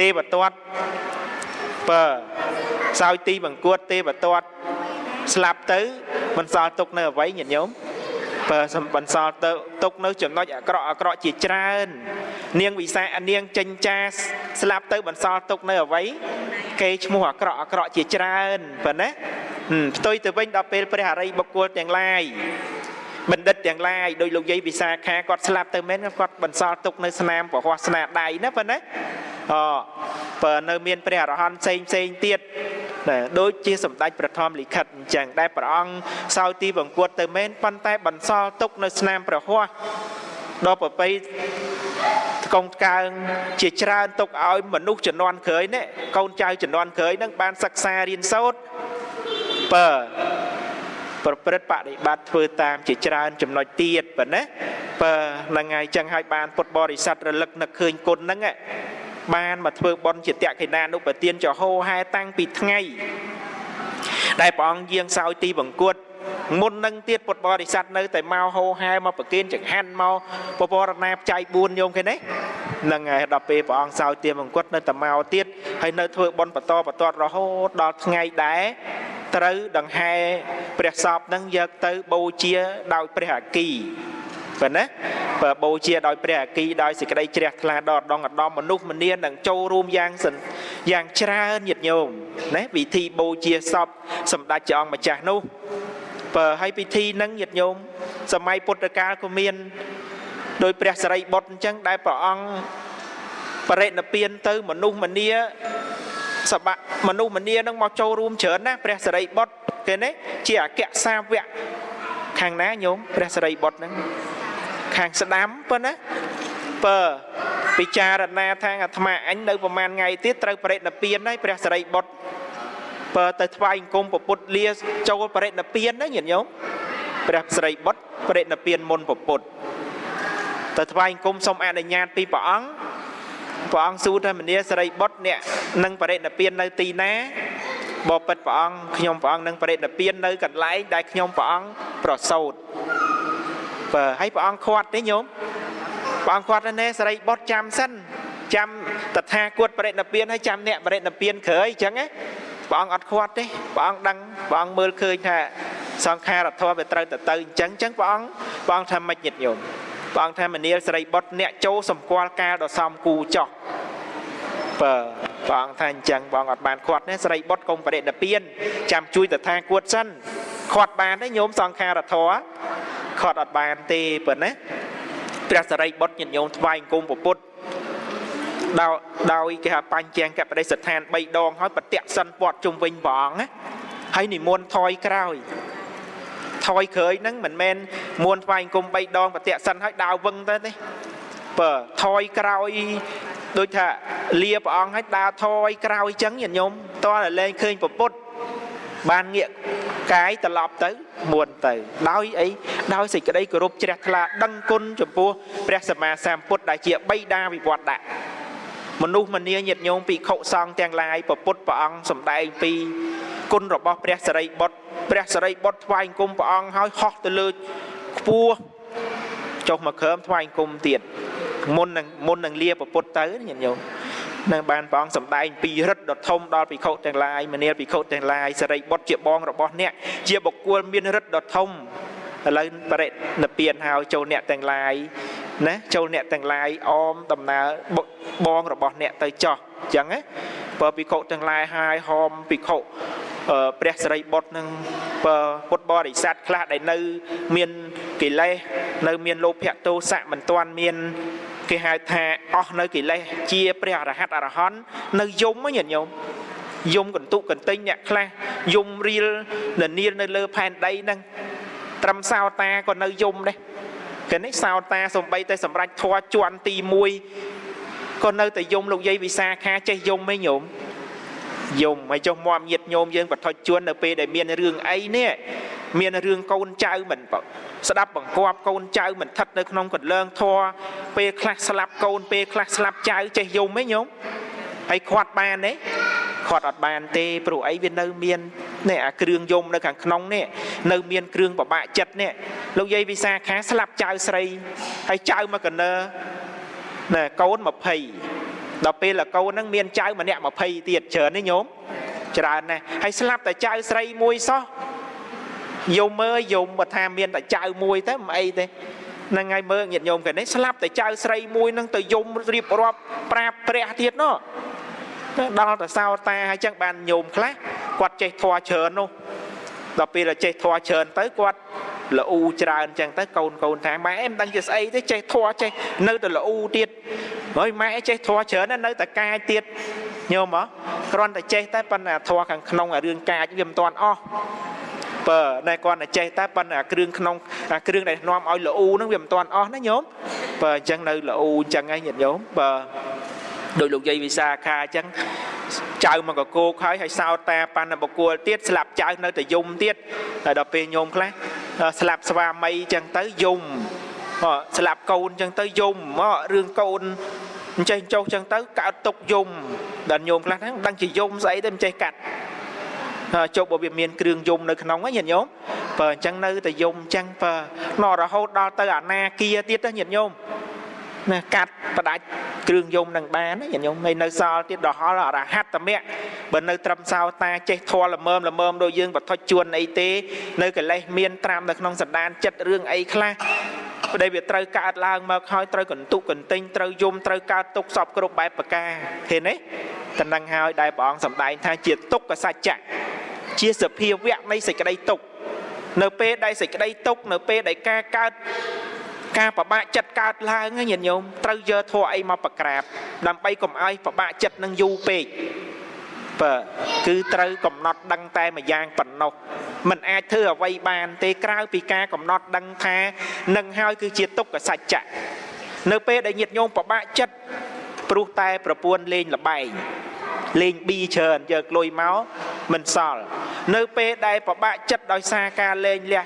ទេវទត្តបើសោយទីបង្គួតទេវទត្តស្លាប់ទៅបន្សល់ទុកនៅអ្វីញាតិញោមបើបន្សល់ទៅទុកនៅចំណុចអាក្រក់អាក្រក់ជាច្រើន នាងវិសានាងចិញ្ចាស្លាប់ទៅបន្សល់ទុកនៅអ្វីគេឈ្មោះអាក្រក់អាក្រក់ជាច្រើនប៉ុណ្ណាផ្ទុយទៅវិញដល់ពេលព្រះអរិយបុគ្គលទាំងឡាយបណ្ឌិតទាំងឡាយដោយលោកយាយវិសាខាគាត់ស្លាប់ទៅមែនគាត់បន្សល់ទុកនៅស្នាមពហោះស្នាដៃណាប៉ុណ្ណា អបើនៅមានព្រះអរហន្តផ្សេងផ្សេងទៀតណាដូចជាសម្ដេចប្រធមលិខិតអញ្ចឹងដែលព្រះអង្គសោយទីបង្គួតទៅមែនប៉ុន្តែបន្សល់ទុកនៅស្នាមព្រះហោះដល់ប្រពៃកូនកើងជាច្រើនទុកឲ្យមនុស្សជំនាន់ក្រោយនេះកូនចៅជំនាន់ក្រោយនឹងបានសិក្សារៀនសូត្របើប្រព្រឹត្តបដិបត្តិធ្វើតាមជាច្រើនចំណុចទៀតប៉ុណ្ណាបើហ្នឹងហើយចឹងហើយបានពុទ្ធបរិស័ទរលឹកនឹកឃើញគុណហ្នឹង បានមកធ្វើបន់ជាតក្កិណានុបទានចហោហែតាំងពីថ្ងៃដែលព្រះអង្គយាងសោយទីបង្គួតមុននឹងទៀតពុទ្ធបរិស័ទនៅតែមកហោហែមកប្រគិនចង្ហាន់មកពពរណាបច្ច័យ4ញោមឃើញទេនឹងហើយដល់ពេលព្រះអង្គសោយទីបង្គួតនៅតែមកទៀតហើយនៅធ្វើបន់បន្តបន្តរហូតដល់ថ្ងៃដែរត្រូវដង្ហែព្រះសពនឹងយកទៅបូជាដោយព្រះអគី ប៉ុណ្ណាបើបូជាដោយព្រះអគីដោយសេចក្តីជ្រះថ្លាដល់ដងឧត្តមមនុស្សម្នានឹងចូលរួមយ៉ាងយ៉ាងច្រើនញាតិញោមណាពិធីបូជាសពសម្ដេចព្រះអង្គម្ចាស់នោះបើឲ្យពិធីនឹងញាតិញោមសម័យពុទ្ធកាលក៏មានដោយព្រះសរិបុត្រអញ្ចឹងដែលព្រះអង្គបរិណិព្វានទៅមនុស្សម្នាសបៈមនុស្សម្នានឹងមកចូលរួមច្រើនណាស់ព្រះសរិបុត្រគេនេះជាអគ្គសាវកខាងណាញោមព្រះសរិបុត្រហ្នឹង ខាងស្ដាំប៉ុណ្ណាបើពិចារណាថាអាត្មាអញនៅប្រហែលថ្ងៃទៀតត្រូវបរិណិព្វានហើយព្រះសរិបុត្របើទៅថ្វាយអង្គមពុទ្ធលាចូលបរិណិព្វានណាញាតិញោមព្រះសរិបុត្របរិណិព្វានមុនពុទ្ធទៅថ្វាយអង្គមសូមអនុញ្ញាតពីព្រះអង្គព្រះអង្គសួរថាមនីសរិបុត្រអ្នកនឹងបរិណិព្វាននៅទីណាបបិទ្ធព្រះអង្គខ្ញុំព្រះអង្គនឹងបរិណិព្វាននៅកន្លែងដែលខ្ញុំព្រះអង្គប្រសូត បើឲ្យព្រះអង្គខាត់ទេញោមព្រះអង្គខាត់ណែសរិបុត្រចាំសិនចាំតថាគតបរិណិព្វានហើយចាំអ្នកបរិណិព្វានក្រោយអញ្ចឹងណាព្រះអង្គអត់ខាត់ទេព្រះអង្គដឹងព្រះអង្គមើលឃើញថាសង្ខារធម៌វាត្រូវទៅទៅអញ្ចឹងអញ្ចឹងព្រះអង្គព្រះអង្គថាមិនញាតញោមព្រះអង្គថាមនាលសរិបុត្រអ្នកចូលសម្គាល់កាលដ៏សំគូចោះបើព្រះអង្គថាអញ្ចឹងព្រះអង្គអត់បានខាត់ទេសរិបុត្រកុំបរិណិព្វានចាំជួយតថាគតសិនខាត់បានទេញោមសង្ខារធម៌ ខាត់អត់បានទេប៉ុណ្ណាព្រះសរិបុត្រញាតិញោមថ្វាយអង្គមពុទ្ធដោយដោយគេហៅបញ្ជាកបដិស្ថាន3ដងហើយប្រតិសិនពាត់ជុំវិញព្រះអង្គណាហើយនិមន្តថយក្រោយថយក្រោយហ្នឹងមិនមែនមួនថ្វាយអង្គម3ដងប្រតិសិនហើយដើរវឹងទៅទេបើថយក្រោយដូចថាលាព្រះអង្គឲ្យដើរថយក្រោយចឹងញាតិញោមតើលែងឃើញពពុទ្ធ បានងាកកាយត្រឡប់ទៅមួនទៅ ដោយអីដោយសេចក្តីគោរពជ្រះថ្លាដឹងគុណចំពោះព្រះសម្មាសម្ពុទ្ធដែលជាបិតាវិវត្តដាក់មនុស្សម្នាញាតិញោមភិក្ខុសង្ឃទាំងឡាយពពុទ្ធព្រះអង្គសម្ដែងពីគុណរបស់ព្រះសរិបុត្រព្រះសរិបុត្រថ្វាយអង្គមព្រះអង្គហើយហោះទៅលើខ្ពស់ចុះមកក្រោមថ្វាយអង្គមទៀតមុននឹងមុននឹងលាប្រពុតទៅញាតិញោម នឹងបានព្រះអង្គសម្ដែងពីរិទ្ធដ៏ធំដល់ភិក្ខុទាំងឡាយមនាលភិក្ខុទាំងឡាយសរិបុត្រជាបងរបស់អ្នកជាបុគ្គលមានរិទ្ធដ៏ធំឥឡូវបរិនិព្វានហើយចូលអ្នកទាំងឡាយណាចូលអ្នកទាំងឡាយអមដំណើរបងរបស់អ្នកទៅចោះអញ្ចឹងណាបើភិក្ខុទាំងឡាយហើយហមភិក្ខុព្រះសរិបុត្រនឹងពុទ្ធបរិស័ទខ្លះដែលនៅ មានកិលេសនៅ មានលោភៈទោសៈមិនទាន់មាន គេហៅថាអស់នៅកិលេសជាព្រះអរហន្តអរហន្តនៅយំហ្នឹងញាតិញោមយំកន្ទុកកន្ទិញអ្នកខ្លះយំរៀលនានានៅលើផែនដីហ្នឹងត្រឹមសោតាក៏នៅយំដែរគេនេះសោតាសំបីតែសម្រាប់ធွာជន់ទី1ក៏នៅតែយំលោកយាយវិសាខាចេះយំឯងញោម យំហើយចុះមកញាតញោមយើងបថុជជួននៅពេលដែលមានរឿងអីនេះមានរឿងកូនចៅមិនស្ដាប់បង្គាប់កូនចៅមិនថិតនៅក្នុងកន្លើងធរពេលខ្លះស្លាប់កូនពេលខ្លះស្លាប់ចៅចេះយំហ៎ញោមហើយខាត់បានទេខាត់អត់បានទេព្រោះអីវានៅមាននេះអាគ្រឿងយំនៅខាងក្នុងនេះនៅមានគ្រឿងប្របាក់ចិត្តនេះលោកយាយវិសាខាស្លាប់ចៅស្រីហើយចៅមកកណើណែកូន20 ដល់ពេលលកូនហ្នឹងមានចៅម្នាក់20ទៀតច្រើនទេញោមច្រើនណាស់ហើយស្លាប់តែចៅស្រីមួយសោះយមមើលយមបើថាមានតែចៅមួយទៅមិនអីទេហ្នឹងហើយមើលញាតិញោមគេនេះស្លាប់តែចៅស្រីមួយហ្នឹងទៅយមរៀបរាប់ប្រាប់ព្រះទៀតណោះដល់តែសោតាហើយចឹងបានញោមខ្លះគាត់ចេះធွာច្រើននោះដល់ពេលតែចេះធွာច្រើនទៅគាត់ល្អូច្រើនអញ្ចឹងទៅកូនកូនថាម៉ែអេមិនដឹងជាស្អីទេចេះធွာចេះនៅតែល្អូទៀត ហើយម៉ែចេះធွာច្រើននៅតែកាយទៀតញោមហ៎គ្រាន់តែចេះតែប៉ុន្តែធွာខាងក្នុងរឿងកាយវាមិនទាន់អស់បើតែគាត់តែចេះតែប៉ុន្តែគ្រឿងក្នុងគ្រឿងដែលនាំឲ្យល្អូហ្នឹងវាមិនទាន់អស់ណាញោមបើអញ្ចឹងនៅល្អូអញ្ចឹងហើយញាតិញោមបើដោយលោកយាយវិសាខាអញ្ចឹងចៅមកកកោកហើយហើយសោតតាបណ្ណបកុលទៀតស្លាប់ចៅនៅតែយំទៀតហើយដល់ពេលញោមខ្លះស្លាប់ស្វាមីអញ្ចឹងទៅយំស្លាប់កូនអញ្ចឹងទៅយំរឿងកូន អញ្ចេះចុះអញ្ចឹងទៅកើតទុកយំដល់ញោមខ្លះហ្នឹងដឹងជាយំស្អីទៅមិនចេះកាត់ចុះបើវាមានគ្រឿងយំនៅក្នុងហ្នឹងញាតិញោមបើអញ្ចឹងនៅតែយំអញ្ចឹងបើណរហូតដល់ទៅអាណាគាទៀតណាញាតិញោមណាកាត់ផ្ដាច់គ្រឿងយំនឹងបានណាញាតិញោមហើយនៅសល់ទៀតដល់ហល់អរហត្តមៈបើនៅត្រឹមសោតាចេះធေါ်ល្មមល្មមដូចយើងបថុចជួនអីទេ នៅកិលេសមានត្រាំនៅក្នុងសន្តានចិត្តរឿងអីខ្លះ ប្តីវាត្រូវកើតឡើងមកហើយត្រូវកន្ទុកកន្ទិញត្រូវយំត្រូវកើតទុកសពគ្រប់បែបប្រការឃើញទេតំណឹងហើយដែលព្រះអង្គសម្ដែងថាជាទុក្ខសច្ចៈជាសភាវៈនៃសេចក្តីទុក្ខនៅពេលដែលសេចក្តីទុក្ខនៅពេលដែលការកើតការប្របាក់ចិត្តកើតឡើងញាតិញោមត្រូវយកធัวអីមកប្រក្រាបដើម្បីកុំឲ្យប្របាក់ចិត្តនឹងយូរពេក បើគឺត្រូវកំណត់ដឹងតែមួយយ៉ាងប៉ុណ្ណោះมันអាចធ្វើអ្វីបានទេក្រៅពីការកំណត់ដឹងថានឹងហើយគឺជាទុក្ខសច្ចៈនៅពេលដែលញាតិញោមប្របាក់ចិត្តព្រោះតែប្រពន្ធលេងលបែងលេងប៊ីច្រើនយកលុយមកមិនសល់នៅពេលដែលប្របាក់ចិត្តដោយសារការលេងលះ